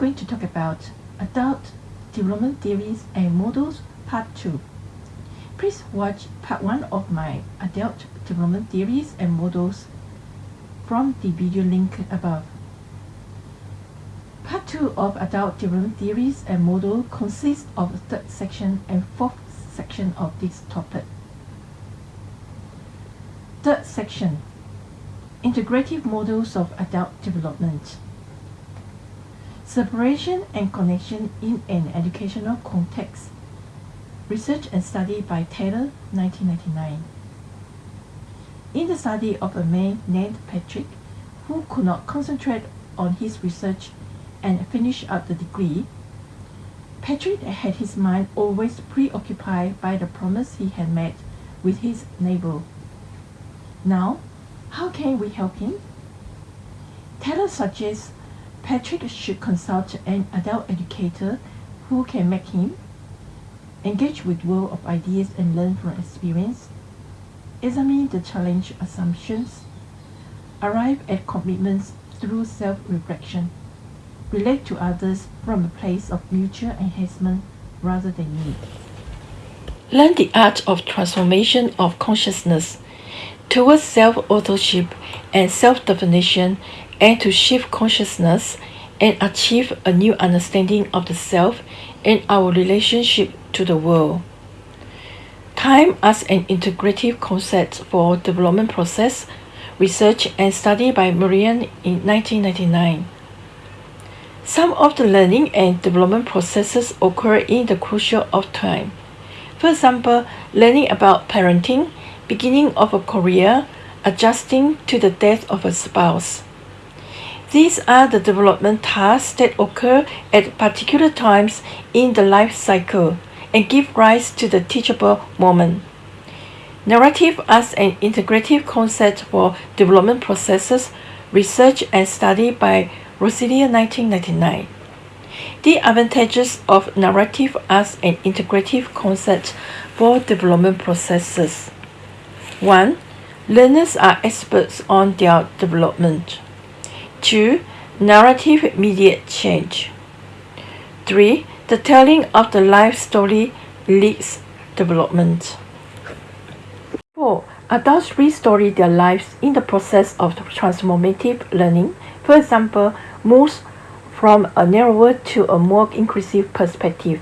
going to talk about Adult Development Theories and Models Part 2. Please watch Part 1 of my Adult Development Theories and Models from the video link above. Part 2 of Adult Development Theories and Model consists of the third section and fourth section of this topic. Third section Integrative Models of Adult Development Separation and Connection in an Educational Context Research and Study by Taylor, 1999 In the study of a man named Patrick, who could not concentrate on his research and finish up the degree, Patrick had his mind always preoccupied by the promise he had made with his neighbor. Now, how can we help him? Taylor suggests Patrick should consult an adult educator who can make him engage with world of ideas and learn from experience, examine the challenge assumptions, arrive at commitments through self-reflection, relate to others from a place of mutual enhancement rather than need. Learn the art of transformation of consciousness towards self-authorship and self-definition and to shift consciousness and achieve a new understanding of the self and our relationship to the world. Time as an integrative concept for development process, research and study by Merriam in 1999. Some of the learning and development processes occur in the crucial of time. For example, learning about parenting, beginning of a career, adjusting to the death of a spouse. These are the development tasks that occur at particular times in the life cycle and give rise to the teachable moment. Narrative as an integrative concept for development processes, research and study by Rossilia 1999. The advantages of narrative as an integrative concept for development processes. 1. Learners are experts on their development. 2. Narrative immediate change. 3. The telling of the life story leads development. 4. Adults restory their lives in the process of transformative learning. For example, moves from a narrower to a more inclusive perspective.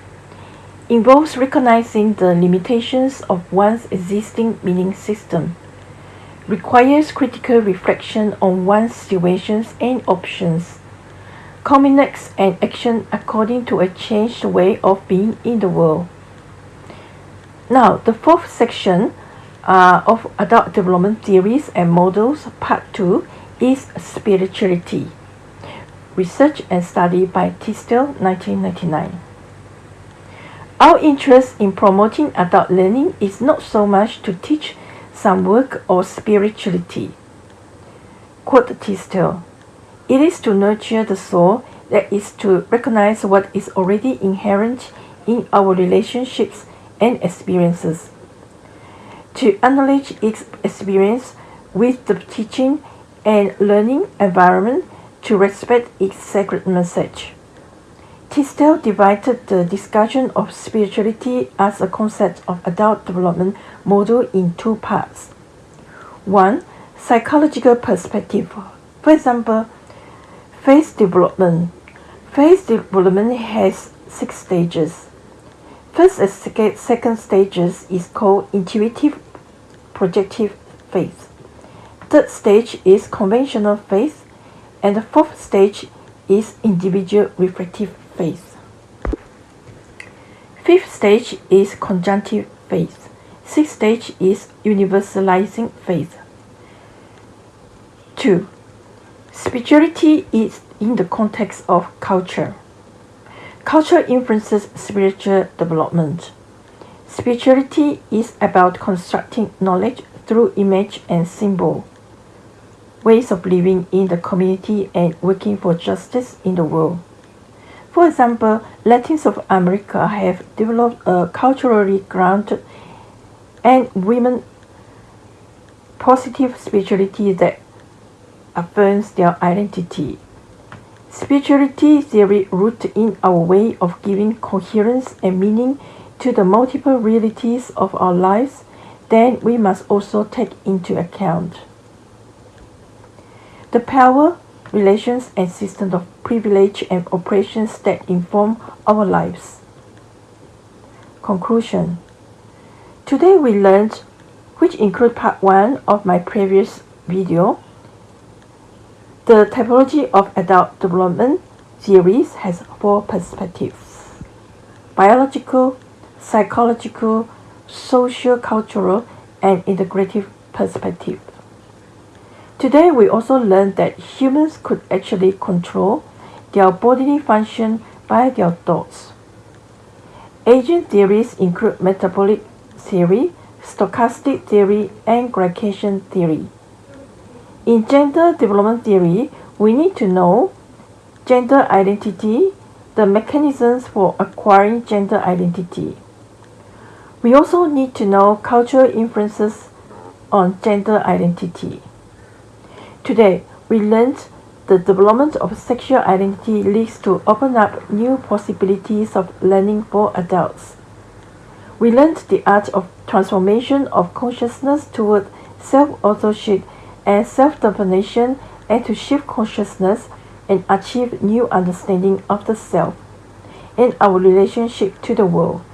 Involves recognizing the limitations of one's existing meaning system requires critical reflection on one's situations and options, culminates an action according to a changed way of being in the world. Now, the fourth section uh, of Adult Development Theories and Models, Part 2, is Spirituality. Research and Study by Tisdell, 1999. Our interest in promoting adult learning is not so much to teach some work or spirituality. Quote Tisdell, It is to nurture the soul, that is to recognize what is already inherent in our relationships and experiences. To acknowledge its experience with the teaching and learning environment to respect its sacred message. Tisdell divided the discussion of spirituality as a concept of adult development model in two parts. One, psychological perspective. For example, faith development. Faith development has six stages. First and second stages is called intuitive projective faith. Third stage is conventional faith, and the fourth stage is individual reflective faith. Fifth stage is conjunctive faith. Sixth stage is universalizing faith. 2. Spirituality is in the context of culture. Culture influences spiritual development. Spirituality is about constructing knowledge through image and symbol, ways of living in the community and working for justice in the world. For example, Latins of America have developed a culturally grounded and women positive spirituality that affirms their identity. Spirituality theory rooted in our way of giving coherence and meaning to the multiple realities of our lives, then we must also take into account the power, relations, and systems of privilege and oppressions that inform our lives. Conclusion Today we learned, which include part 1 of my previous video, the typology of adult development theories has four perspectives. Biological, psychological, social, cultural, and integrative perspective. Today we also learned that humans could actually control their bodily function by their thoughts. Aging theories include metabolic theory, stochastic theory, and glycation theory. In gender development theory, we need to know gender identity, the mechanisms for acquiring gender identity. We also need to know cultural influences on gender identity. Today, we learned the development of sexual identity leads to open up new possibilities of learning for adults. We learned the art of transformation of consciousness toward self-authorship and self-definition and to shift consciousness and achieve new understanding of the self and our relationship to the world.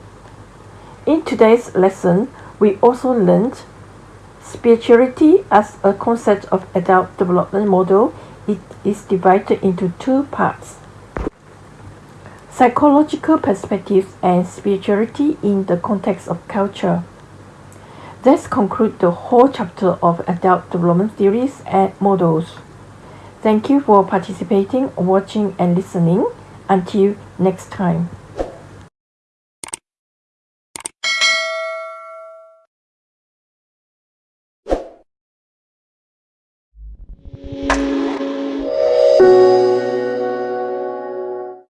In today's lesson, we also learned spirituality as a concept of adult development model. It is divided into two parts psychological perspectives and spirituality in the context of culture. This concludes the whole chapter of adult development theories and models. Thank you for participating, watching and listening. Until next time.